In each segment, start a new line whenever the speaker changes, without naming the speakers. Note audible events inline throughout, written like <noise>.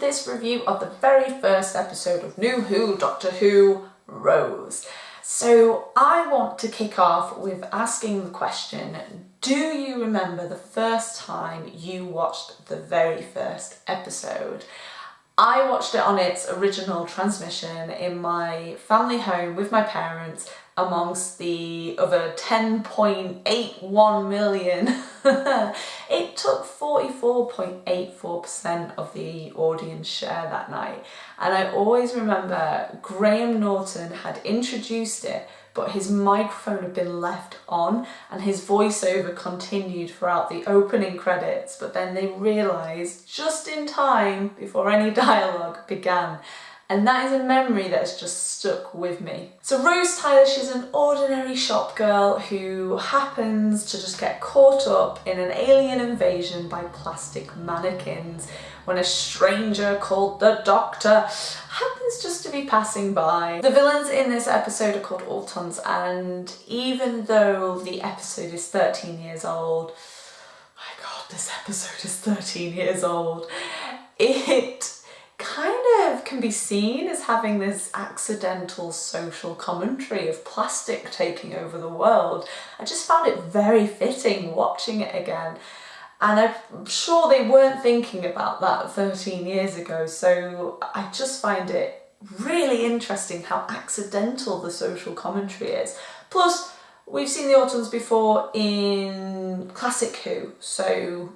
this review of the very first episode of New Who Doctor Who Rose. So I want to kick off with asking the question, do you remember the first time you watched the very first episode? I watched it on its original transmission in my family home with my parents amongst the other 10.81 million. <laughs> it took 44.84% of the audience share that night. And I always remember Graham Norton had introduced it but his microphone had been left on and his voiceover continued throughout the opening credits but then they realised just in time before any <laughs> dialogue began and that is a memory that has just stuck with me. So Rose Tyler, she's an ordinary shop girl who happens to just get caught up in an alien invasion by plastic mannequins when a stranger called the Doctor happens just to be passing by. The villains in this episode are called Autons and even though the episode is 13 years old, my god, this episode is 13 years old, it can be seen as having this accidental social commentary of plastic taking over the world. I just found it very fitting watching it again and I'm sure they weren't thinking about that 13 years ago, so I just find it really interesting how accidental the social commentary is. Plus, we've seen the Autons before in Classic Who, so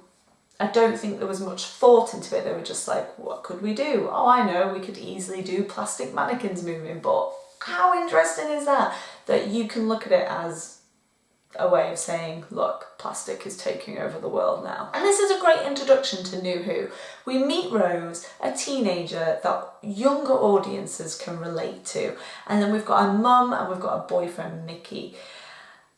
I don't think there was much thought into it. They were just like, what could we do? Oh, I know, we could easily do plastic mannequins moving, but how interesting is that? That you can look at it as a way of saying, look, plastic is taking over the world now. And this is a great introduction to New Who. We meet Rose, a teenager that younger audiences can relate to. And then we've got a mum and we've got a boyfriend, Mickey.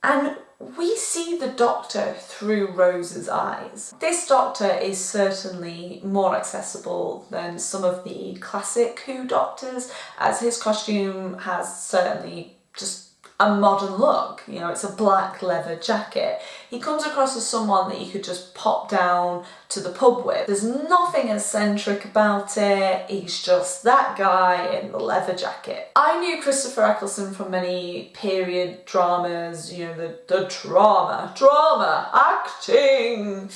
And we see the Doctor through Rose's eyes. This Doctor is certainly more accessible than some of the classic Who Doctors, as his costume has certainly just a modern look. You know, it's a black leather jacket. He comes across as someone that you could just pop down to the pub with. There's nothing eccentric about it. He's just that guy in the leather jacket. I knew Christopher Eccleston from many period dramas, you know, the, the drama, drama, acting,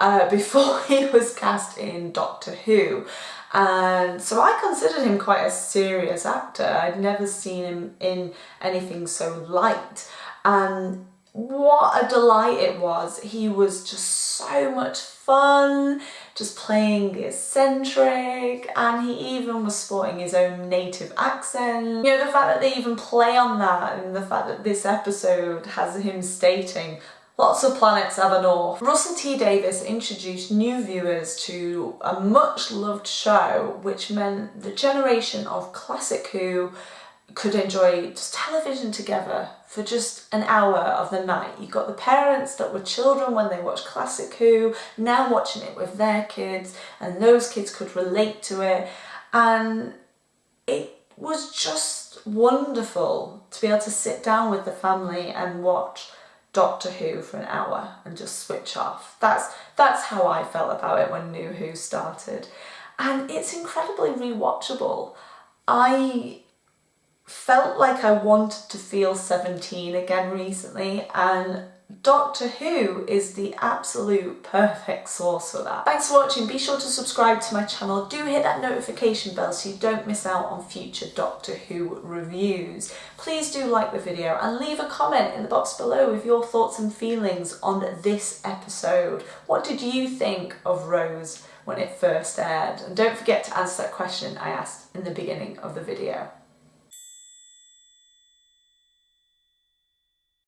uh, <laughs> before he was cast in Doctor Who. And so I considered him quite a serious actor. I'd never seen him in anything so light. And what a delight it was. He was just so much fun, just playing eccentric, and he even was sporting his own native accent. You know, the fact that they even play on that and the fact that this episode has him stating, Lots of planets have a north. Russell T Davies introduced new viewers to a much loved show which meant the generation of classic Who could enjoy just television together for just an hour of the night. You've got the parents that were children when they watched Classic Who, now watching it with their kids, and those kids could relate to it. And it was just wonderful to be able to sit down with the family and watch Doctor Who for an hour and just switch off. That's, that's how I felt about it when New Who started. And it's incredibly rewatchable. I felt like I wanted to feel 17 again recently and Doctor Who is the absolute perfect source for that. Thanks for watching, be sure to subscribe to my channel, do hit that notification bell so you don't miss out on future Doctor Who reviews. Please do like the video and leave a comment in the box below with your thoughts and feelings on this episode. What did you think of Rose when it first aired? And don't forget to answer that question I asked in the beginning of the video.